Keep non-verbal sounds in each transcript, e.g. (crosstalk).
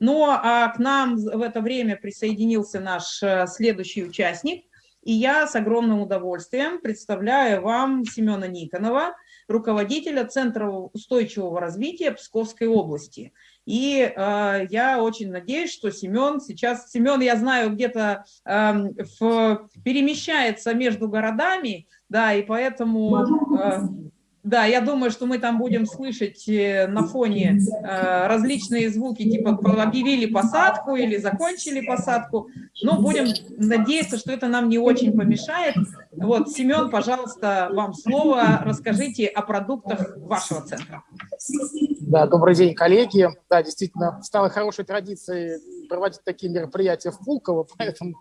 Ну, а к нам в это время присоединился наш э, следующий участник, и я с огромным удовольствием представляю вам Семена Никонова, руководителя Центра устойчивого развития Псковской области. И э, я очень надеюсь, что Семен сейчас, Семен, я знаю, где-то э, перемещается между городами, да, и поэтому... Э, да, я думаю, что мы там будем слышать э, на фоне э, различные звуки, типа объявили посадку или закончили посадку. Но будем надеяться, что это нам не очень помешает. Вот, Семен, пожалуйста, вам слово. Расскажите о продуктах вашего центра. Да, добрый день, коллеги. Да, действительно, стало хорошей традицией проводить такие мероприятия в Пулково, поэтому,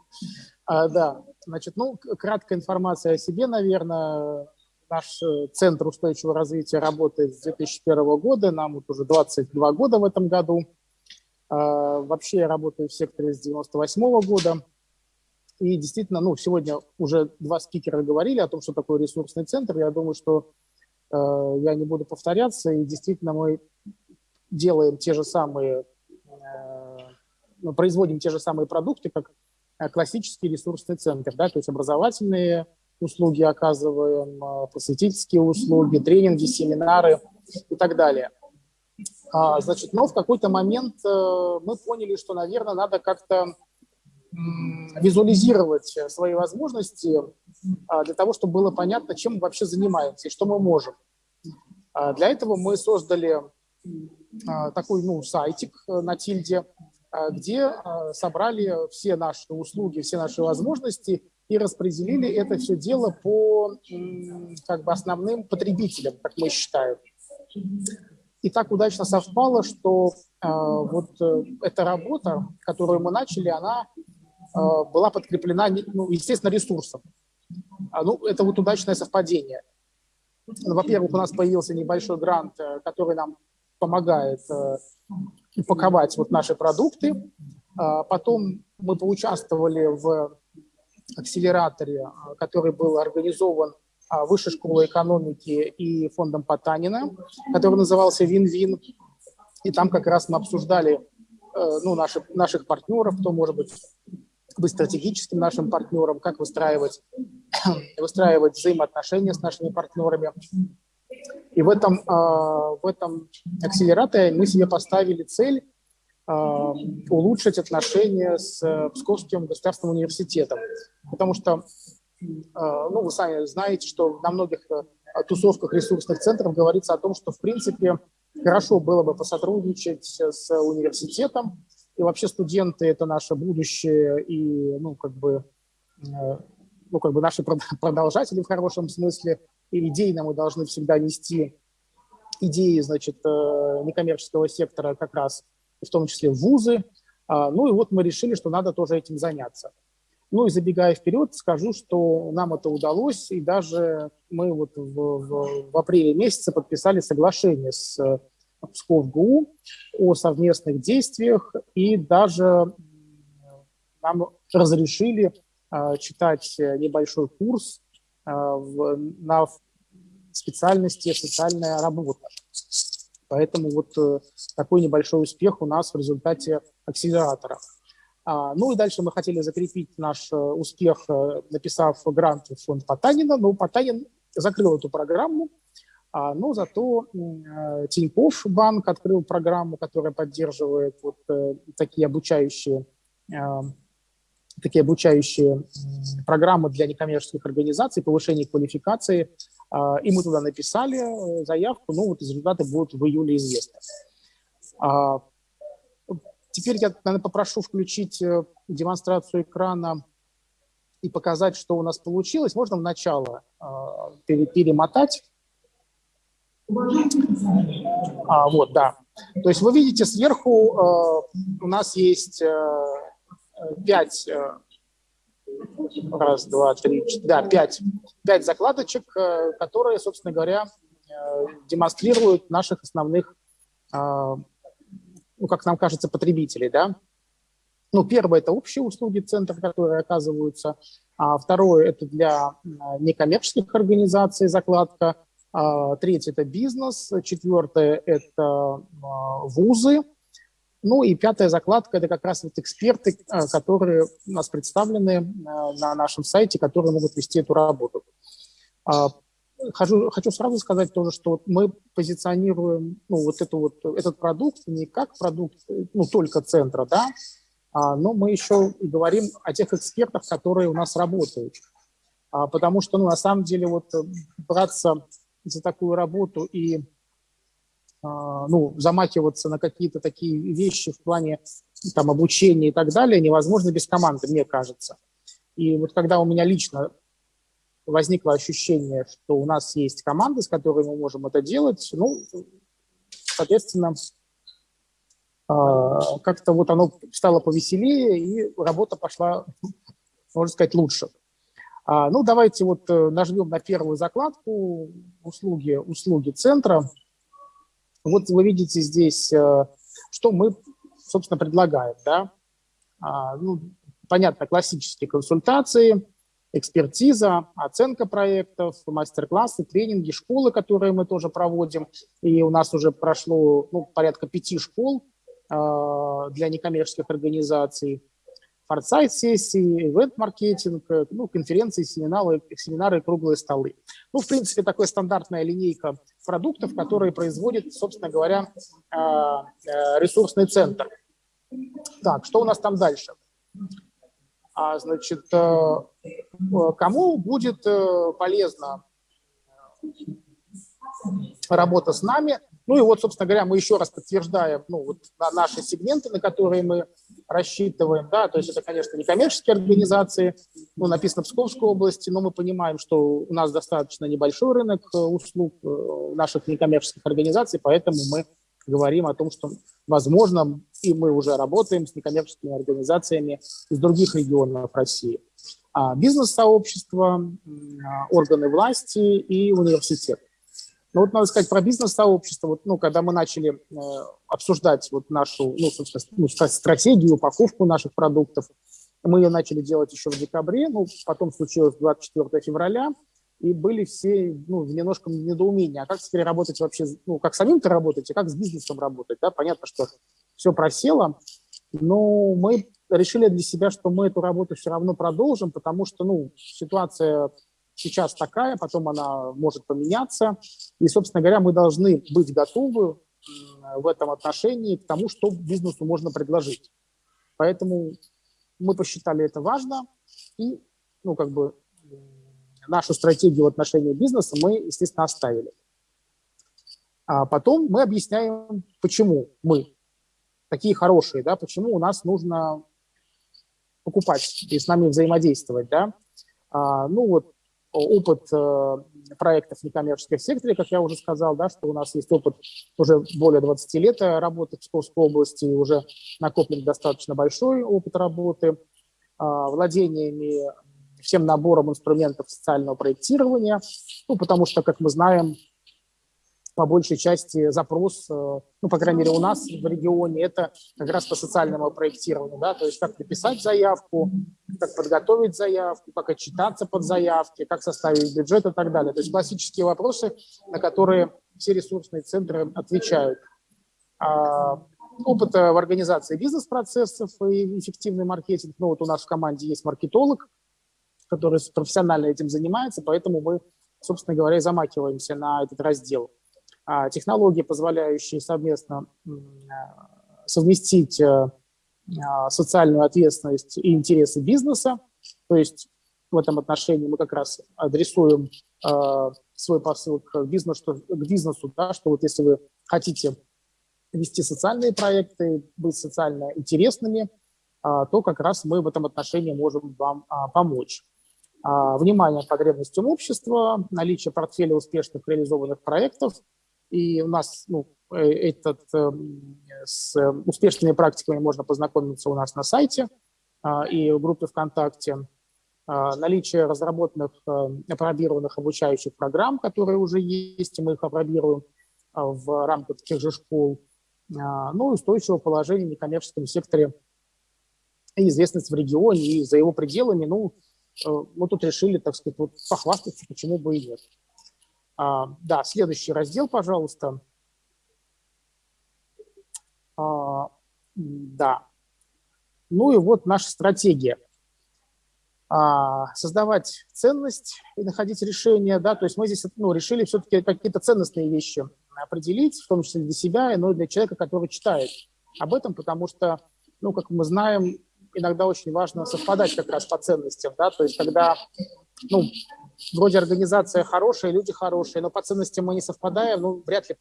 а, да, значит, ну, краткая информация о себе, наверное Наш э, Центр устойчивого развития работает с 2001 года, нам вот уже 22 года в этом году. А, вообще я работаю в секторе с 98 года. И действительно, ну, сегодня уже два спикера говорили о том, что такое ресурсный центр. Я думаю, что э, я не буду повторяться. И действительно мы делаем те же самые, э, ну, производим те же самые продукты, как классический ресурсный центр, да, то есть образовательные услуги оказываем, а, просветительские услуги, тренинги, семинары и так далее. А, значит, но в какой-то момент э, мы поняли, что, наверное, надо как-то визуализировать свои возможности а, для того, чтобы было понятно, чем мы вообще занимаемся и что мы можем. Для этого мы создали такой ну, сайтик э, на Тильде, где собрали все наши услуги, все наши возможности и распределили это все дело по как бы, основным потребителям, как мы считаем. И так удачно совпало, что э, вот э, эта работа, которую мы начали, она э, была подкреплена, ну, естественно, ресурсом. А, ну, это вот удачное совпадение. Во-первых, у нас появился небольшой грант, э, который нам помогает э, упаковать вот наши продукты. А потом мы поучаствовали в акселераторе, а, который был организован а, Высшей школой экономики и фондом Потанина, который назывался «Вин-Вин». И там как раз мы обсуждали э, ну, наши, наших партнеров, кто может быть быть стратегическим нашим партнером, как выстраивать, (clears throat) выстраивать взаимоотношения с нашими партнерами. И в этом, а, в этом акселераторе мы себе поставили цель улучшить отношения с э, Псковским государственным университетом. Потому что, а, ну, вы сами знаете, что на многих э, тусовках ресурсных центров говорится о том, что, в принципе, хорошо было бы посотрудничать с университетом, и вообще студенты – это наше будущее, и, ну, как бы, э, ну, как бы наши (laughs) продолжатели в хорошем смысле, и идейно мы должны всегда нести идеи, значит, некоммерческого сектора как раз в том числе вузы. А, ну и вот мы решили, что надо тоже этим заняться. Ну и забегая вперед, скажу, что нам это удалось, и даже мы вот в, в, в апреле месяце подписали соглашение с Псков ГУ о совместных действиях, и даже нам разрешили э, читать небольшой курс э, в, на специальности «Социальная работа». Поэтому вот э, такой небольшой успех у нас в результате акселератора. А, ну и дальше мы хотели закрепить наш э, успех, э, написав грант в фонд Потанина, но Потанин закрыл эту программу, а, но зато Тинькофф банк открыл программу, которая поддерживает вот такие обучающие такие обучающие программы для некоммерческих организаций, повышение квалификации и мы туда написали э, заявку, ну вот результаты будут в июле известны. А, теперь я, наверное, попрошу включить э, демонстрацию экрана и показать, что у нас получилось. Можно в начало а, перемотать. А, вот, да. То есть вы видите сверху у нас есть пять раз, два, три, четыре, да, пять, пять закладочек, э, которые, собственно говоря, э, демонстрируют наших основных, э, ну, как нам кажется, потребителей, да. Ну, первое – это общие услуги центра, которые оказываются. А второе – это для некоммерческих организаций закладка. А третье – это бизнес. Четвертое – это вузы. Ну и пятая закладка – это как раз вот эксперты, которые у нас представлены на нашем сайте, которые могут вести эту работу. Хочу, хочу сразу сказать тоже, что мы позиционируем ну, вот, эту вот этот продукт не как продукт ну, только центра, да, а, но мы еще и говорим о тех экспертах, которые у нас работают. А, потому что ну, на самом деле вот браться за такую работу и а, ну, замахиваться на какие-то такие вещи в плане там, обучения и так далее невозможно без команды, мне кажется. И вот когда у меня лично возникло ощущение, что у нас есть команда, с которой мы можем это делать, ну, соответственно, а, как-то вот оно стало повеселее, и работа пошла, (laughs) можно сказать, лучше. А, ну, давайте вот э, нажмем на первую закладку услуги, услуги центра. Вот вы видите здесь, э, что мы, собственно, предлагаем. Да? А, ну, понятно, классические консультации – экспертиза, оценка проектов, мастер-классы, тренинги, школы, которые мы тоже проводим. И у нас уже прошло ну, порядка пяти школ э, для некоммерческих организаций. Форсайт-сессии, ивент-маркетинг, ну, конференции, семинары, семинары круглые столы. Ну, в принципе, такая стандартная линейка продуктов, которые производит, собственно говоря, э, э, ресурсный центр. Так, что у нас там дальше? А, значит, э, э, кому будет э, полезна работа с нами. Ну и вот, собственно говоря, мы еще раз подтверждаем ну, вот, наши сегменты, на которые мы рассчитываем. Да, то есть это, конечно, не коммерческие организации, ну, написано в Псковской области, но мы понимаем, что у нас достаточно небольшой рынок услуг наших некоммерческих организаций, поэтому мы говорим о том, что, возможно, и мы уже работаем с некоммерческими организациями из других регионов России. А бизнес-сообщество, а, органы власти и университет. Ну вот надо сказать про бизнес-сообщество. Вот, ну, когда мы начали э, обсуждать вот нашу ну, ну, стратегию, упаковку наших продуктов, мы ее начали делать еще в декабре, ну, потом случилось 24 февраля, и были все ну, в немножко недоумении, а как теперь работать вообще, ну, как самим-то работать, и как с бизнесом работать, да, понятно, что все просело, но мы решили для себя, что мы эту работу все равно продолжим, потому что, ну, ситуация сейчас такая, потом она может поменяться, и, собственно говоря, мы должны быть готовы в этом отношении к тому, что бизнесу можно предложить. Поэтому мы посчитали это важно, и, ну, как бы нашу стратегию в отношении бизнеса мы, естественно, оставили. А потом мы объясняем, почему мы такие хорошие, да, почему у нас нужно покупать и с нами взаимодействовать. Да. А, ну вот опыт э, проектов в некоммерческом секторе, как я уже сказал, да, что у нас есть опыт уже более 20 лет работы в Псковской области, уже накоплен достаточно большой опыт работы, э, владениями всем набором инструментов социального проектирования, ну, потому что, как мы знаем, по большей части запрос, э, ну, по крайней мере, у нас в регионе, это как раз по социальному проектированию, да, то есть как написать заявку, как подготовить заявку, как отчитаться под заявки, как составить бюджет и так далее. То есть классические вопросы, на которые все ресурсные центры отвечают. А, опыт в организации бизнес-процессов и эффективный маркетинг. Ну, вот у нас в команде есть маркетолог, который профессионально этим занимается, поэтому мы, собственно говоря, замакиваемся на этот раздел. А, технологии, позволяющие совместно совместить э, а, социальную ответственность и интересы бизнеса, то есть в этом отношении мы как раз адресуем свой посыл к бизнесу, к бизнесу да, что вот если вы хотите вести социальные проекты, быть социально интересными, а, то как раз мы в этом отношении можем вам помочь. А, внимание потребностям общества, наличие портфеля успешных реализованных проектов. И у нас ну, э, этот, эм, с успешными практиками можно познакомиться у нас на сайте а, и в группе ВКонтакте. А, наличие разработанных, э, опробированных обучающих программ, которые уже есть, и мы их опробируем в рамках тех же школ. Ну, устойчивое положение в некоммерческом секторе и известность в регионе и за его пределами. Ну, Э, мы тут решили, так сказать, вот похвастаться, почему бы и нет. А, да, следующий раздел, пожалуйста. А, Да. Ну и вот наша стратегия. А, создавать ценность и находить решение, да, то есть мы здесь ну, решили все-таки какие-то ценностные вещи определить, в том числе для себя, но и для человека, который читает об этом, потому что, ну, как мы знаем, иногда очень важно совпадать как раз по ценностям, да, то есть когда, ну, вроде организация хорошая, люди хорошие, но по ценностям мы не совпадаем, ну, вряд ли,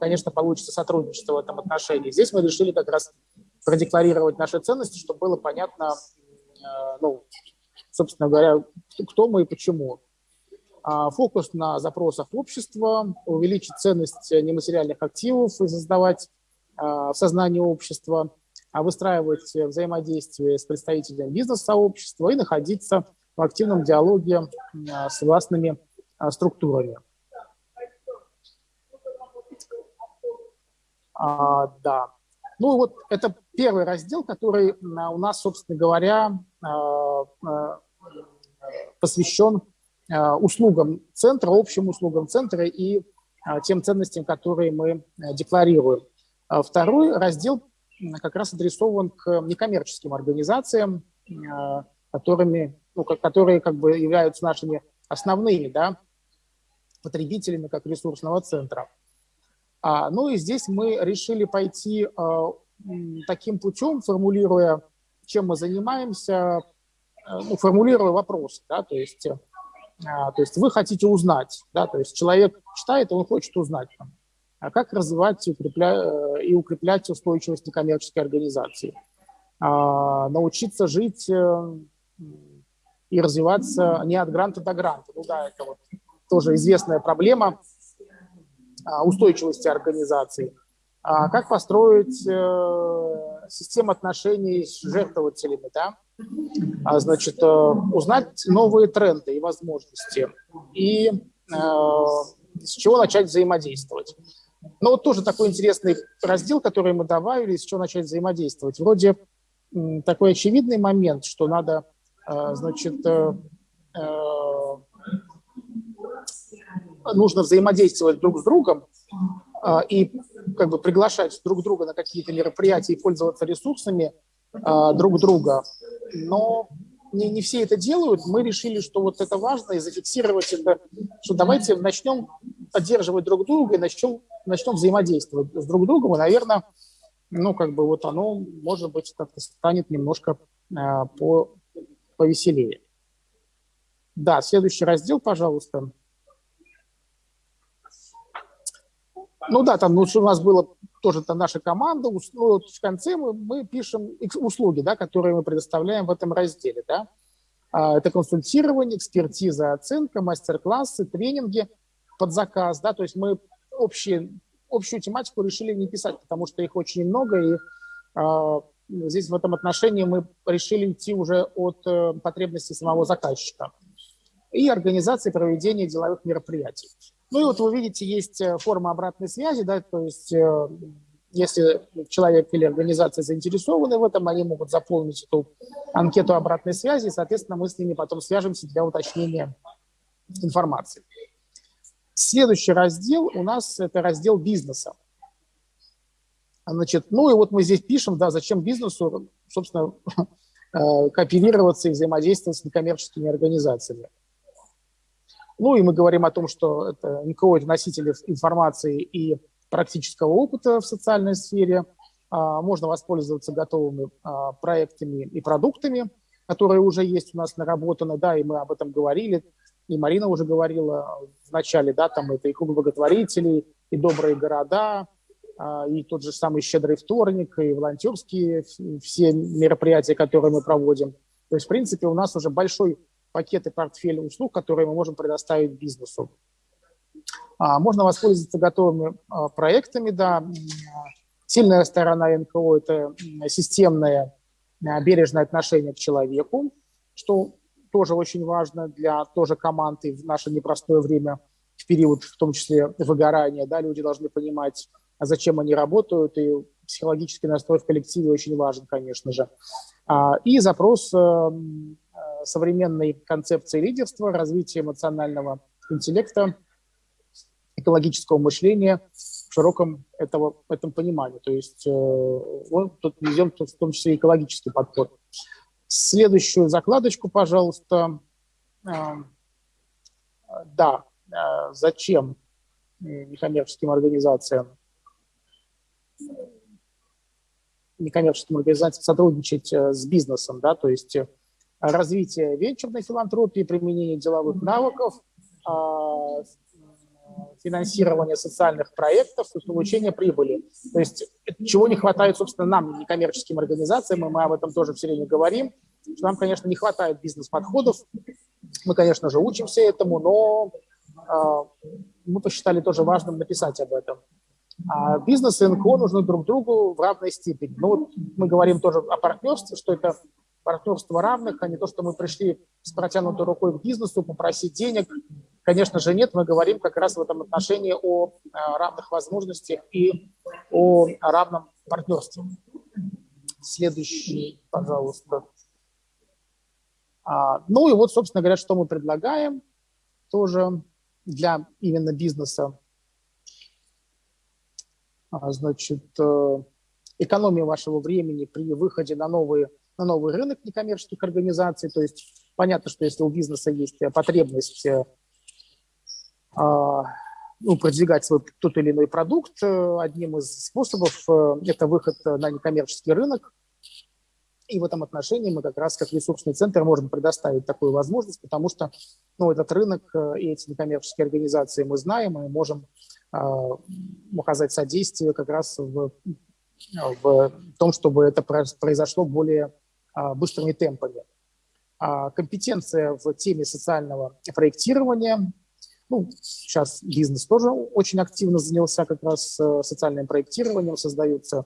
конечно, получится сотрудничество в этом отношении. Здесь мы решили как раз продекларировать наши ценности, чтобы было понятно, э, ну, собственно говоря, кто мы и почему. А, фокус на запросах общества, увеличить ценность нематериальных активов и создавать а, в сознании общества, а выстраивать взаимодействие с представителями бизнес-сообщества и находиться активном диалоге с властными структурами. А, да. Ну вот это первый раздел, который у нас, собственно говоря, посвящен услугам центра, общим услугам центра и тем ценностям, которые мы декларируем. А второй раздел как раз адресован к некоммерческим организациям, которыми, ну, которые как бы являются нашими основными да, потребителями как ресурсного центра. А, ну и здесь мы решили пойти а, таким путем, формулируя, чем мы занимаемся, ну, формулируя вопросы, да, то есть а, то есть вы хотите узнать, да, то есть человек читает, он хочет узнать, там, а как развивать и укреплять, э, и укреплять устойчивость некоммерческой организации, а, научиться жить э, и развиваться не от гранта до гранта. Ну да, это вот тоже известная проблема а, устойчивости организации. А как построить э, систему отношений с жертвователями, да? А, значит, э, узнать новые тренды и возможности, и э, с чего начать взаимодействовать. Ну, вот тоже такой интересный раздел, который мы добавили, с чего начать взаимодействовать. Вроде такой очевидный момент, что надо, значит, нужно взаимодействовать друг с другом и как бы приглашать друг друга на какие-то мероприятия и пользоваться ресурсами друг друга но не, не все это делают. Мы решили, что вот это важно, и зафиксировать это, что давайте начнем поддерживать друг друга и начнем, начнем взаимодействовать с друг другом, и, наверное, ну, как бы вот оно, может быть, как-то станет немножко э, по, повеселее. Да, следующий раздел, пожалуйста. Ну да, там ну, у нас было тоже там наша команда, ну, в конце мы, мы пишем услуги, да, которые мы предоставляем в этом разделе. Да. А, это консультирование, экспертиза, оценка, мастер-классы, тренинги под заказ. Да, то есть мы общие, общую тематику решили не писать, потому что их очень много, и а, здесь в этом отношении мы решили идти уже от э, потребностей самого заказчика и организации проведения деловых мероприятий. Ну и вот вы видите, есть э, форма обратной связи, да, то есть э, если человек или организация заинтересованы в этом, они могут заполнить эту анкету обратной связи, и, соответственно, мы с ними потом свяжемся для уточнения информации. Следующий раздел у нас это раздел бизнеса. Значит, ну и вот мы здесь пишем, да, зачем бизнесу, собственно, (laughs) э, кооперироваться и взаимодействовать с некоммерческими организациями. Ну и мы говорим о том, что это НКО – это носители информации и практического опыта в социальной сфере. А, можно воспользоваться готовыми а, проектами и продуктами, которые уже есть у нас наработаны, да, и мы об этом говорили. И Марина уже говорила в начале, да, там это и клуб благотворителей, и добрые города, и тот же самый «Щедрый вторник», и волонтерские все мероприятия, которые мы проводим. То есть, в принципе, у нас уже большой пакеты портфеля услуг, которые мы можем предоставить бизнесу. А, можно воспользоваться готовыми а, проектами, да. Сильная сторона НКО – это системное а, бережное отношение к человеку, что тоже очень важно для тоже команды в наше непростое время, в период, в том числе выгорания, да, люди должны понимать, зачем они работают, и психологический настрой в коллективе очень важен, конечно же. И запрос эм, современной концепции лидерства, развития эмоционального интеллекта, экологического мышления в широком этого, этом понимании. То есть он тут везем в том числе экологический подход. Следующую закладочку, пожалуйста. Да, зачем некоммерческим организациям некоммерческим организациям сотрудничать э, с бизнесом, да, то есть э, развитие венчурной филантропии, применение деловых навыков, а, финансирование социальных проектов и получение прибыли. То есть чего не хватает, собственно, нам, некоммерческим организациям, и мы об этом тоже все время говорим, что нам, конечно, не хватает бизнес-подходов. Мы, конечно же, учимся этому, но а, мы посчитали тоже важным написать об этом. А бизнес и НКО нужны друг другу в равной степени. Ну, вот мы говорим тоже о партнерстве, что это партнерство равных, а не то, что мы пришли с протянутой рукой к бизнесу попросить денег. Конечно же, нет, мы говорим как раз в этом отношении о а, равных возможностях и о равном партнерстве. Следующий, пожалуйста. А, ну и вот, собственно говоря, что мы предлагаем тоже для именно бизнеса. А, значит, э, экономия вашего времени при выходе на, новые, на новый рынок некоммерческих организаций. То есть понятно, что если у бизнеса есть потребность э, а, ну, продвигать свой тот или иной продукт, э, одним из способов это выход на некоммерческий рынок. И в этом отношении мы как раз как ресурсный центр можем предоставить такую возможность, потому что ну, этот рынок и эти некоммерческие организации мы знаем, и можем оказать содействие как раз в, в том, чтобы это произошло более а, быстрыми темпами. А, компетенция в теме социального проектирования. Ну, сейчас бизнес тоже очень активно занялся как раз э, социальным проектированием, создаются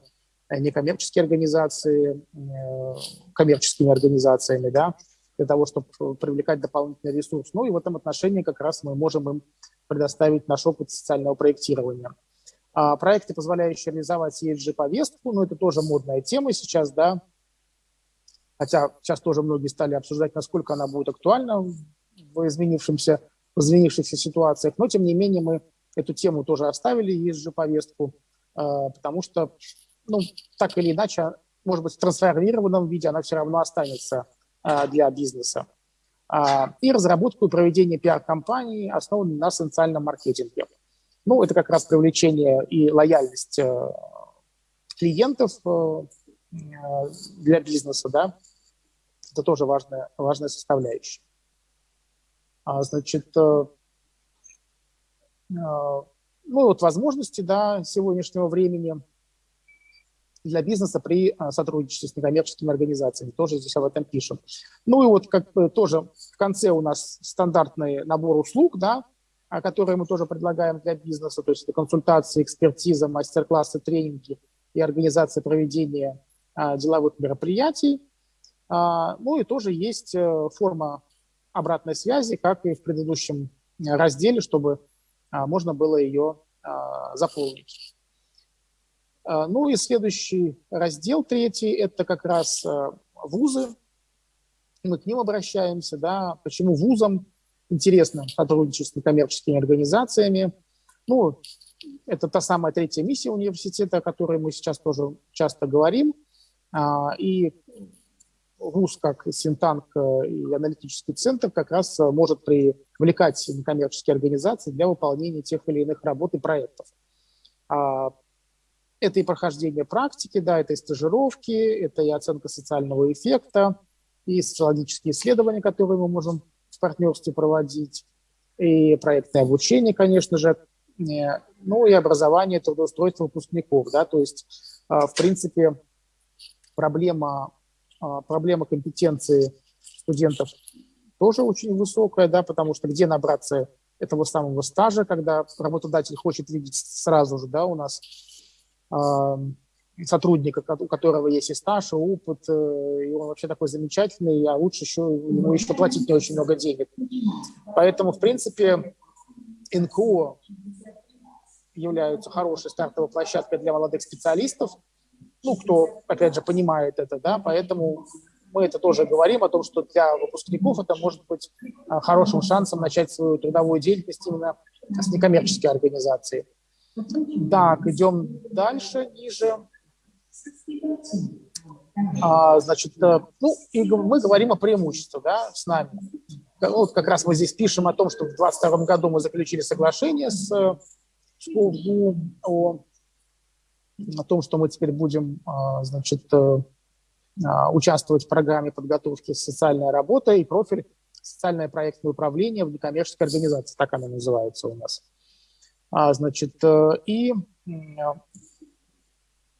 э, некоммерческие организации, э, коммерческими организациями, да, для того, чтобы привлекать дополнительный ресурс. Ну и в этом отношении как раз мы можем им предоставить наш опыт социального проектирования. А проекты, позволяющие реализовать ESG-повестку, ну, это тоже модная тема сейчас, да, хотя сейчас тоже многие стали обсуждать, насколько она будет актуальна в изменившемся, в изменившихся ситуациях, но, тем не менее, мы эту тему тоже оставили, ESG-повестку, а, потому что, ну, так или иначе, может быть, в трансформированном виде она все равно останется а, для бизнеса. А, и разработку и проведение пиар-компаний, основанной на социальном маркетинге. Ну, это как раз привлечение и лояльность э, клиентов э, для бизнеса, да, это тоже важная, важная составляющая. А, значит, э, ну, вот возможности, да, сегодняшнего времени – для бизнеса при а, сотрудничестве с некоммерческими организациями. Тоже здесь об этом пишем. Ну и вот как бы тоже в конце у нас стандартный набор услуг, да, а, которые мы тоже предлагаем для бизнеса, то есть это консультации, экспертиза, мастер-классы, тренинги и организация проведения а, деловых мероприятий. Ну и тоже есть э, форма обратной связи, как и в предыдущем разделе, чтобы можно было ее заполнить. А, ну и следующий раздел, третий, это как раз а, вузы. Мы к ним обращаемся, да, почему вузам интересно сотрудничать с некоммерческими организациями. Ну, это та самая третья миссия университета, о которой мы сейчас тоже часто говорим. А, и ВУЗ, как Синтанк и аналитический центр, как раз может привлекать некоммерческие организации для выполнения тех или иных работ и проектов. Это и прохождение практики, да, это и стажировки, это и оценка социального эффекта, и социологические исследования, которые мы можем в партнерстве проводить, и проектное обучение, конечно же, ну и образование, трудоустройство выпускников, да, то есть, а, в принципе, проблема, а, проблема компетенции студентов тоже очень высокая, да, потому что где набраться этого самого стажа, когда работодатель хочет видеть сразу же, да, у нас сотрудника, у которого есть и стаж, и опыт, э, и он вообще такой замечательный, а лучше еще ему еще платить не очень много денег. Поэтому, в принципе, НКО являются хорошей стартовой площадкой для молодых специалистов, ну, кто, опять же, понимает это, да, поэтому мы это тоже говорим о том, что для выпускников это может быть а, хорошим шансом начать свою трудовую деятельность именно с некоммерческой организацией. Так, идем дальше, ниже. А, значит, э, ну, и мы говорим о преимуществах да, с нами. Вот как раз мы здесь пишем о том, что в 2022 году мы заключили соглашение с СКУ о, о том, что мы теперь будем, а, значит, э, а, участвовать в программе подготовки «Социальная работа» и профиль «Социальное проектное управление в некоммерческой организации», так она называется у нас. Значит, э, и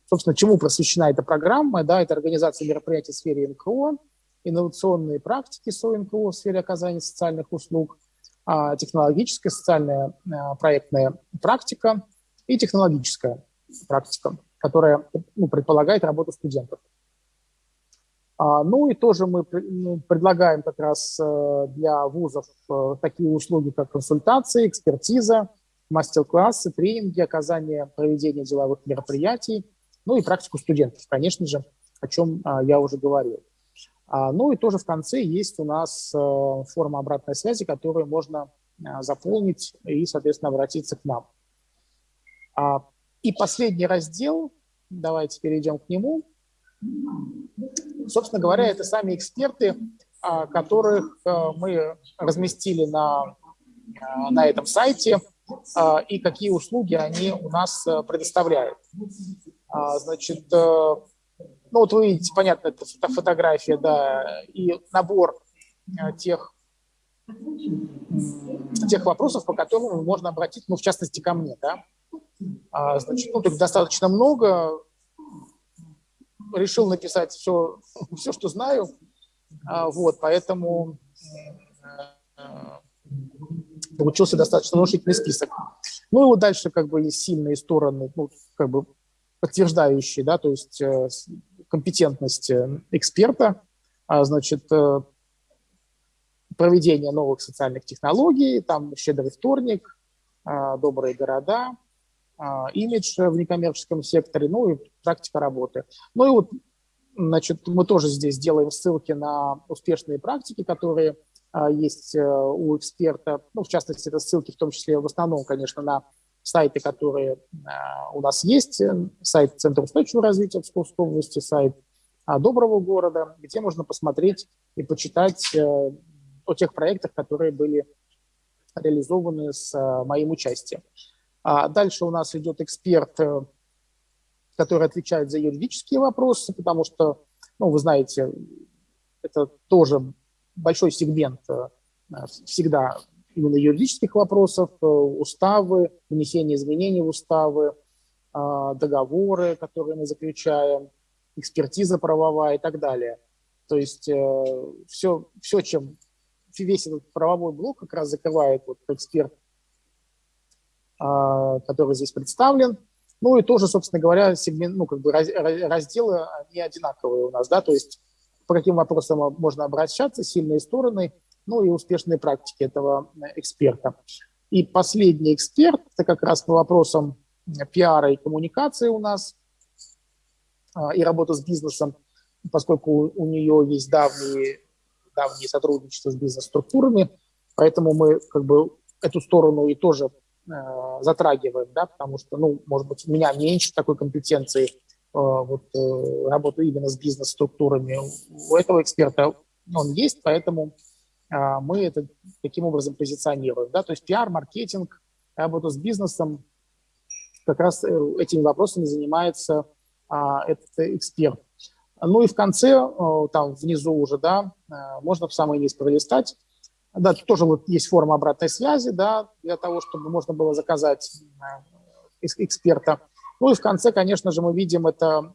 Собственно, чему просвещена эта программа? Да, это организация мероприятий в сфере НКО, инновационные практики СОНКО в сфере оказания социальных услуг, а, технологическая социальная а, проектная практика и технологическая практика, которая ну, предполагает работу студентов. А, ну и тоже мы ну, предлагаем как раз э, для вузов э, такие услуги, как консультации, экспертиза, мастер-классы, тренинги, оказание проведения деловых мероприятий, ну и практику студентов, конечно же, о чем а, я уже говорил. А, ну и тоже в конце есть у нас а, форма обратной связи, которую можно а, заполнить и, соответственно, обратиться к нам. И последний раздел, давайте перейдем к нему. Собственно говоря, это сами эксперты, которых а, мы разместили на, а, на этом сайте, и какие услуги они у нас а, предоставляют. А, значит, э, ну вот вы видите, понятно, это фотография, да, и набор э, тех, тех вопросов, по которым можно обратиться, ну, в частности, ко мне, да. А, значит, ну, тут достаточно много. Решил написать все, (laughs) все что знаю. А, вот, поэтому э, получился достаточно внушительный список. Ну и вот дальше как бы есть сильные стороны, ну, как бы подтверждающие, да, то есть э, компетентность э, эксперта, а, значит, э, проведение новых социальных технологий, там «Щедрый вторник», а, «Добрые города», а, имидж в некоммерческом секторе, ну и практика работы. Ну и вот, значит, мы тоже здесь делаем ссылки на успешные практики, которые есть у эксперта, ну, в частности, это ссылки в том числе, в основном, конечно, на сайты, которые а, у нас есть, э, сайт Центра устойчивого развития Псковской области, сайт а, Доброго города, где можно посмотреть и почитать э, о тех проектах, которые были реализованы с э, моим участием. А дальше у нас идет эксперт, который отвечает за юридические вопросы, потому что, ну, вы знаете, это тоже большой сегмент всегда именно юридических вопросов, э, уставы, внесение изменений в уставы, договоры, которые мы заключаем, экспертиза правовая и так далее. То есть все, э, все чем весь этот правовой блок как раз закрывает вот эксперт, который здесь представлен. Ну и тоже, собственно говоря, сегмент, ну, как бы разделы не одинаковые у нас, да, то есть по каким вопросам можно обращаться, сильные стороны – ну и успешные практики этого э, эксперта. И последний эксперт, это как раз по вопросам э, пиара и коммуникации у нас, а, и работа с бизнесом, поскольку у нее есть давние, давние сотрудничества с бизнес-структурами, поэтому мы как бы эту сторону и тоже э, затрагиваем, да, потому что, ну, может быть, у меня меньше такой компетенции вот, э, работы именно с бизнес-структурами. У этого эксперта он есть, поэтому а, мы это таким образом позиционируем. Да? То есть пиар, маркетинг, работа с бизнесом, как раз э, этими вопросами занимается а, этот эксперт. Ну и в конце, э, там внизу уже, да, э, можно в самый низ пролистать. Да, тоже вот есть форма обратной связи, да, для того, чтобы можно было заказать эксперта. Ну и в конце, конечно же, мы видим это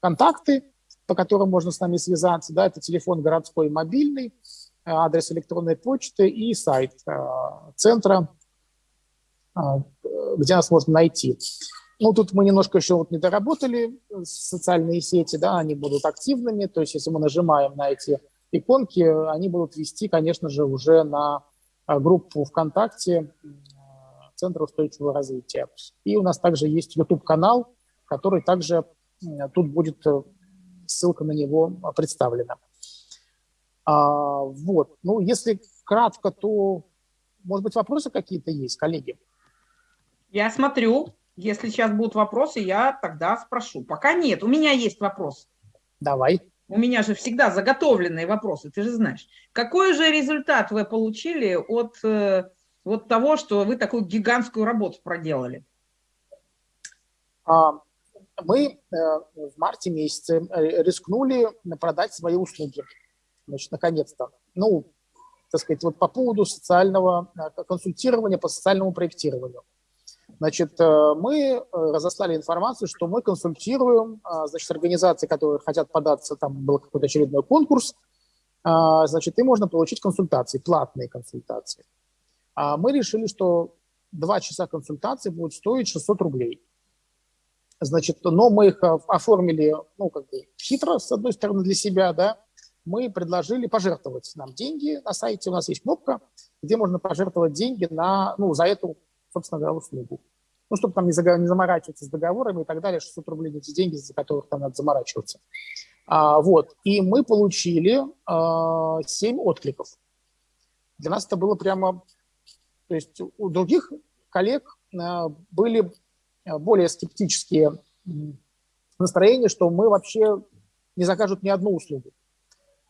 контакты, по которым можно с нами связаться. Да, это телефон городской мобильный, э, адрес электронной почты и сайт э, центра, э, где нас можно найти. Ну, тут мы немножко еще вот не доработали социальные сети, да, они будут активными, то есть если мы нажимаем на эти иконки, они будут вести, конечно же, уже на группу ВКонтакте Центра устойчивого развития. И у нас также есть YouTube-канал, который также тут будет ссылка на него представлена. А, вот, ну, если кратко, то, может быть, вопросы какие-то есть, коллеги? Я смотрю, если сейчас будут вопросы, я тогда спрошу. Пока нет, у меня есть вопрос. Давай. У меня же всегда заготовленные вопросы, ты же знаешь. Какой же результат вы получили от э, вот того, что вы такую гигантскую работу проделали? А, мы э, в марте месяце э, рискнули продать свои услуги. Значит, наконец-то. Ну, так сказать, вот по поводу социального консультирования по социальному проектированию. Значит, э, мы э, разослали информацию, что мы консультируем, значит, организации, которые хотят податься, там был какой-то очередной конкурс, а, значит, и можно получить консультации, платные консультации. А мы решили, что два часа консультации будут стоить 600 рублей. Значит, но мы их э, оформили, ну, как бы хитро, с одной стороны, для себя, да, мы предложили пожертвовать нам деньги на сайте, у нас есть кнопка, где можно пожертвовать деньги на, ну, за эту собственно говоря, услугу. Ну, чтобы там не, не заморачиваться с договорами и так далее, 600 рублей эти деньги, за которых там надо заморачиваться. А, вот. И мы получили а, 7 откликов. Для нас это было прямо... То есть у других коллег а, были а, более скептические настроения, что мы вообще не закажут ни одну услугу.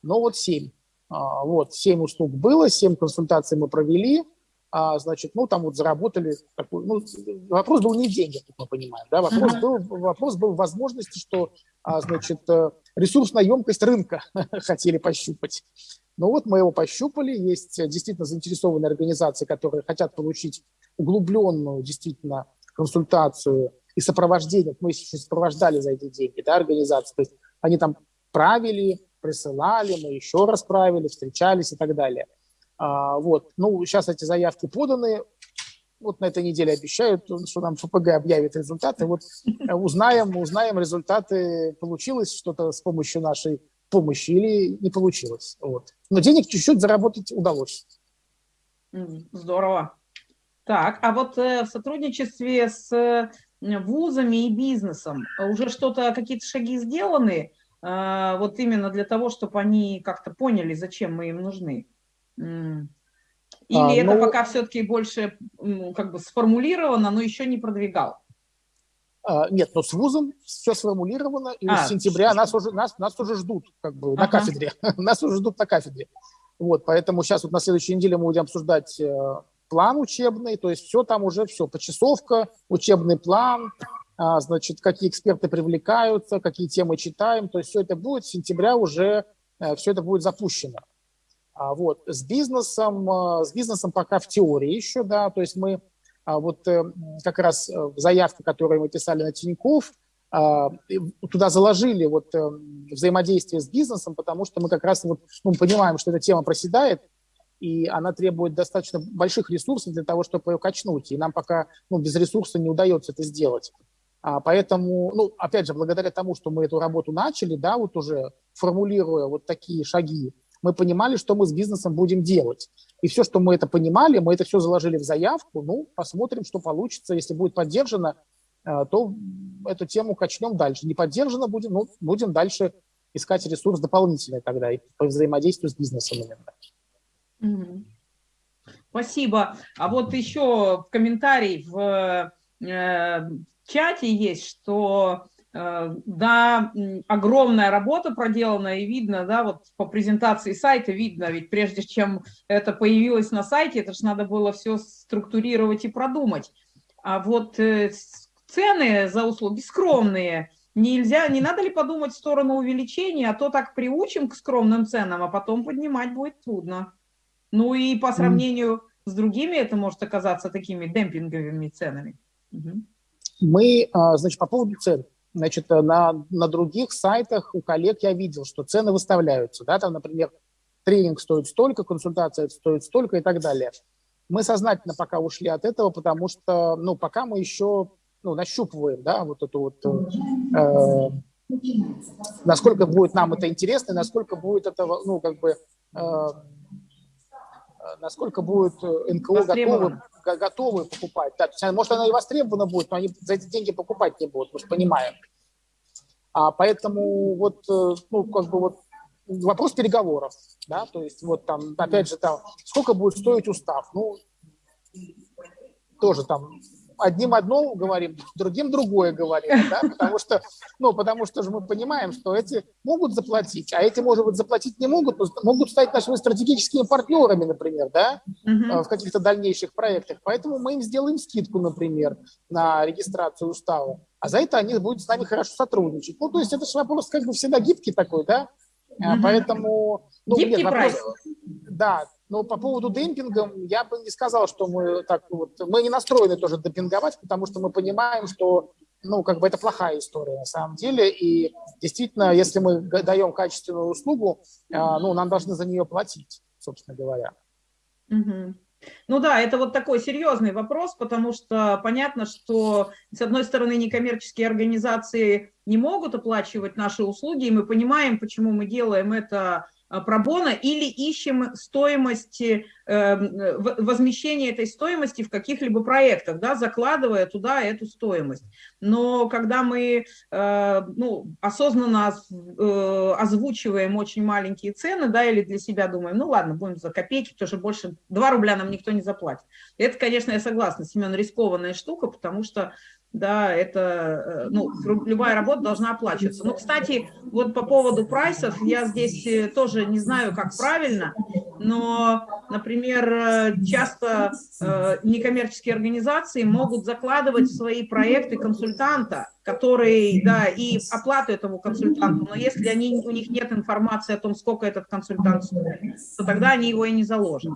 Но вот 7. А, вот, 7 услуг было, 7 консультаций мы провели – а, значит, ну, там вот заработали, такой, ну, вопрос был не в деньгах, как мы понимаем, да, вопрос, uh-huh. был, вопрос был в возможности, что, а, значит, э, ресурсная емкость рынка (laughs) хотели пощупать. Ну вот мы его пощупали, есть действительно заинтересованные организации, которые хотят получить углубленную действительно консультацию и сопровождение, мы еще сопровождали за эти деньги, да, организации, то есть они там правили, присылали, мы еще раз правили, встречались и так далее – а, вот. Ну, сейчас эти заявки поданы, вот на этой неделе обещают, что нам ФПГ объявит результаты. Вот э, узнаем, узнаем результаты, получилось что-то с помощью нашей помощи или не получилось. Вот. Но денег чуть-чуть заработать удалось. Здорово. Так, а вот э, в сотрудничестве с э, вузами и бизнесом уже что-то, какие-то шаги сделаны, э, вот именно для того, чтобы они как-то поняли, зачем мы им нужны? Или а, это ну, пока все-таки больше как бы сформулировано, но еще не продвигал? А, нет, но с вузом все сформулировано, и а, с сентября нас уже, нас, нас уже ждут как бы ага. на кафедре. (laughs) нас уже ждут на кафедре. Вот, поэтому сейчас вот на следующей неделе мы будем обсуждать э, план учебный, то есть все там уже, все, почасовка, учебный план, а, значит, какие эксперты привлекаются, какие темы читаем, то есть все это будет, с сентября уже э, все это будет запущено. А вот. С бизнесом, э, с бизнесом пока в теории еще, да, то есть мы вот э, как раз в э, заявке, которую мы писали на Тинькофф, а, туда заложили вот взаимодействие с бизнесом, потому что мы как раз вот, ну, понимаем, что эта тема проседает, и она требует достаточно больших ресурсов для того, чтобы ее качнуть. И нам пока ну, без ресурса не удается это сделать. А, поэтому, ну, опять же, благодаря тому, что мы эту работу начали, да, вот уже формулируя вот такие шаги, мы понимали, что мы с бизнесом будем делать. И все, что мы это понимали, мы это все заложили в заявку. Ну, посмотрим, что получится. Если будет поддержано, э, то эту тему качнем дальше. Не поддержано будем, ну, будем дальше искать ресурс дополнительный тогда и по взаимодействию с бизнесом именно. Спасибо. А вот еще в комментарии в э, чате есть, что да, огромная работа проделана, и видно, да, вот по презентации сайта видно, ведь прежде чем это появилось на сайте, это же надо было все структурировать и продумать. А вот э, цены за услуги скромные, нельзя, не надо ли подумать в сторону увеличения, а то так приучим к скромным ценам, а потом поднимать будет трудно. Ну и по сравнению с другими это может оказаться такими демпинговыми ценами. Мы, а, значит, по поводу цен. Значит, э, на, на других сайтах у коллег я видел, что цены выставляются. Да, там, например, тренинг стоит столько, консультация стоит столько и так далее. Мы сознательно пока ушли от этого, потому что, ну, пока мы еще ну, нащупываем, да, вот эту вот, э, э насколько будет нам это интересно, насколько будет это, ну, как бы, э, насколько будет э, НКО готовы, готовы покупать. Да, есть, может, она и востребована будет, но они за эти деньги покупать не будут, мы же понимаем. А поэтому вот, э, ну, как бы вот вопрос переговоров, да, то есть вот там, опять же, там, сколько будет стоить устав, ну, тоже там одним одно говорим, (laughs) другим другое говорим, да? потому, что, ну, потому что же мы понимаем, что эти могут заплатить, а эти, может быть, заплатить не могут, но могут стать нашими стратегическими партнерами, например, да? угу. в каких-то дальнейших проектах. Поэтому мы им сделаем скидку, например, на регистрацию устава, а за это они будут с нами хорошо сотрудничать. Ну, то есть это же вопрос как бы всегда гибкий такой, да? Угу. Поэтому... Ну, Гибкий нет, вопрос, прайс. Да, но по поводу демпинга я бы не сказал, что мы так вот, мы не настроены тоже демпинговать, потому что мы понимаем, что ну, как бы это плохая история на самом деле, и действительно, если мы даем качественную услугу, а, ну, нам должны за нее платить, собственно говоря. Угу. Ну да, это вот такой серьезный вопрос, потому что понятно, что, с одной стороны, некоммерческие организации не могут оплачивать наши услуги, и мы понимаем, почему мы делаем это пробона или ищем стоимость, э, возмещение этой стоимости в каких-либо проектах, да, закладывая туда эту стоимость. Но когда мы э, ну, осознанно озвучиваем очень маленькие цены, да, или для себя думаем, ну ладно, будем за копейки, потому что больше 2 рубля нам никто не заплатит. Это, конечно, я согласна, Семен, рискованная штука, потому что да, это, э, ну, любая работа должна оплачиваться. Но, кстати, вот по поводу прайсов, я здесь э, тоже не знаю, как правильно, но, например, э, часто некоммерческие организации могут закладывать в свои проекты консультанта, который, да, и оплату этому консультанту, но если они, у них нет информации о том, сколько этот консультант стоит, то тогда они его и не заложат.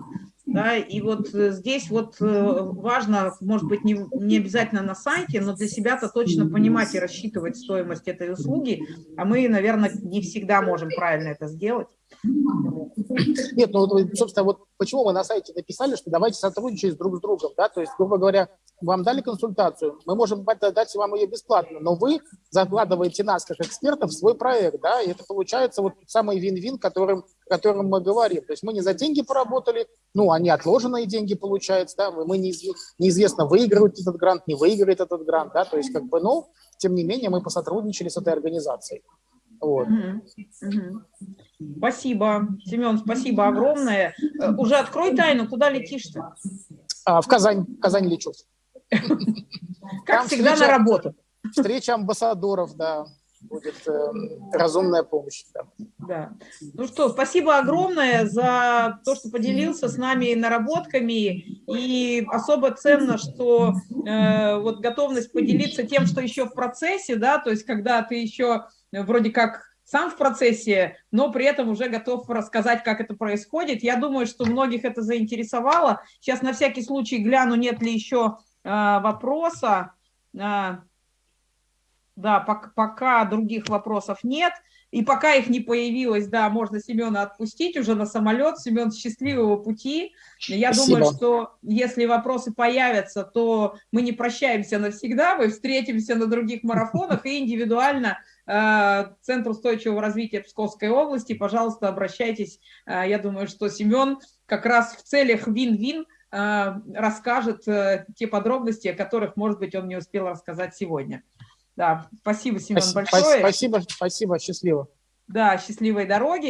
Да, и вот э, здесь вот э, важно, может быть, не, не обязательно на сайте, но для себя-то точно понимать и рассчитывать стоимость этой услуги, а мы, наверное, не всегда можем правильно это сделать. Нет, ну, собственно, вот почему мы на сайте написали, что давайте сотрудничать друг с другом, да, то есть, грубо говоря, вам дали консультацию, мы можем дать вам ее бесплатно, но вы закладываете нас, как экспертов, в свой проект, да, и это получается вот самый вин-вин, которым, котором мы говорим. То есть мы не за деньги поработали, ну, они отложенные деньги, получается, да, мы неизвестно, выигрывает этот грант, не выиграет этот грант, да, то есть как бы, ну, тем не менее мы посотрудничали с этой организацией. Вот. Угу, угу. Спасибо, Семен, спасибо огромное. Э, уже открой тайну, куда летишь-то? А, в Казань, в Казань лечу. Как всегда на работу. Встреча амбассадоров, да, будет э, разумная помощь. Да. Ну что, спасибо огромное за то, что поделился с нами наработками. И особо ценно, что э, вот готовность поделиться тем, что еще в процессе, да, то есть когда ты еще вроде как сам в процессе, но при этом уже готов рассказать, как это происходит. Я думаю, что многих это заинтересовало. Сейчас на всякий случай гляну, нет ли еще э, вопроса. Э, да, пока, пока других вопросов нет. И пока их не появилось, да, можно Семена отпустить уже на самолет. Семен, счастливого пути. Я Спасибо. думаю, что если вопросы появятся, то мы не прощаемся навсегда, мы встретимся на других марафонах и индивидуально э, Центр устойчивого развития Псковской области. Пожалуйста, обращайтесь. Э, я думаю, что Семен как раз в целях вин-вин э, расскажет те подробности, о которых, может быть, он не успел рассказать сегодня. Да, спасибо, Семен, спасибо, большое. Спасибо, спасибо, счастливо. Да, счастливой дороги.